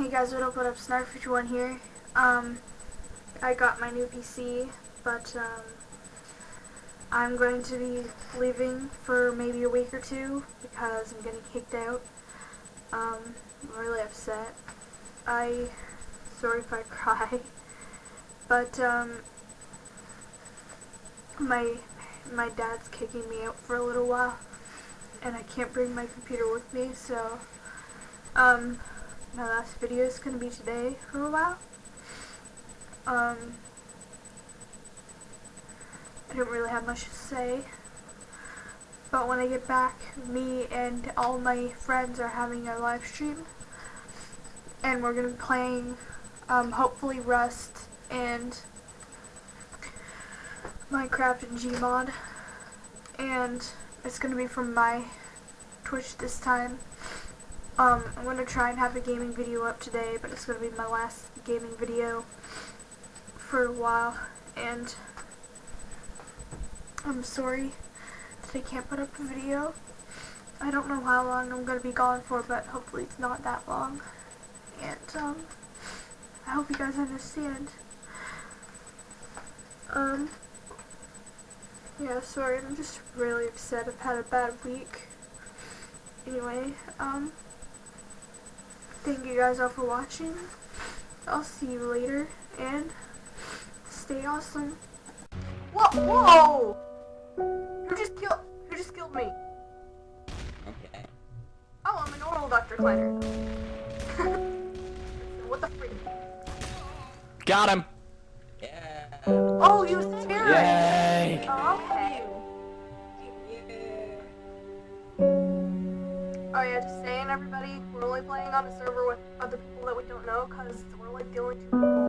Hey guys, what up, what up, Snark51 here. Um, I got my new PC, but, um, I'm going to be leaving for maybe a week or two because I'm getting kicked out. Um, I'm really upset. I, sorry if I cry, but, um, my, my dad's kicking me out for a little while, and I can't bring my computer with me, so, um, my last video is going to be today for a while. Um, I don't really have much to say. But when I get back, me and all my friends are having a live stream. And we're going to be playing, um, hopefully Rust and Minecraft and Gmod. And it's going to be from my Twitch this time. Um, I'm going to try and have a gaming video up today, but it's going to be my last gaming video for a while, and I'm sorry that I can't put up a video. I don't know how long I'm going to be gone for, but hopefully it's not that long, and, um, I hope you guys understand. Um, yeah, sorry, I'm just really upset. I've had a bad week. Anyway, um, Thank you guys all for watching. I'll see you later, and stay awesome. Whoa! Whoa! Who just killed? Who just killed me? Okay. Oh, I'm a normal Dr. Kleiner. what the freak? Got him! Yeah. Oh, you was terrorist! Yay! Oh, okay. Oh just saying everybody, we're only playing on a server with other people that we don't know, because we're like the only two